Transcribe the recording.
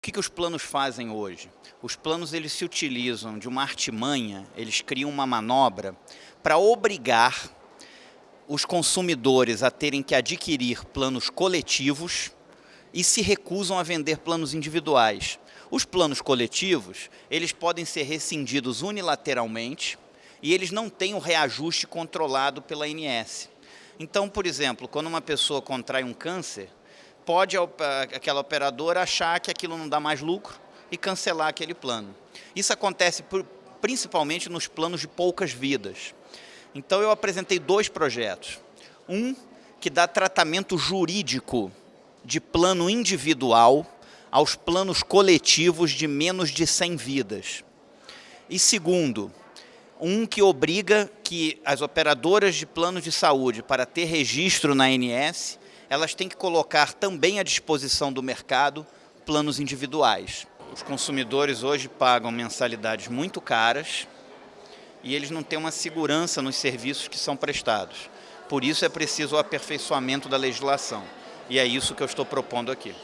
O que, que os planos fazem hoje? Os planos eles se utilizam de uma artimanha, eles criam uma manobra para obrigar os consumidores a terem que adquirir planos coletivos e se recusam a vender planos individuais. Os planos coletivos, eles podem ser rescindidos unilateralmente e eles não têm o reajuste controlado pela ANS. Então, por exemplo, quando uma pessoa contrai um câncer, pode aquela operadora achar que aquilo não dá mais lucro e cancelar aquele plano. Isso acontece por, principalmente nos planos de poucas vidas. Então eu apresentei dois projetos. Um que dá tratamento jurídico de plano individual aos planos coletivos de menos de 100 vidas. E segundo, um que obriga que as operadoras de planos de saúde, para ter registro na ANS, elas têm que colocar também à disposição do mercado planos individuais. Os consumidores hoje pagam mensalidades muito caras e eles não têm uma segurança nos serviços que são prestados. Por isso é preciso o aperfeiçoamento da legislação. E é isso que eu estou propondo aqui.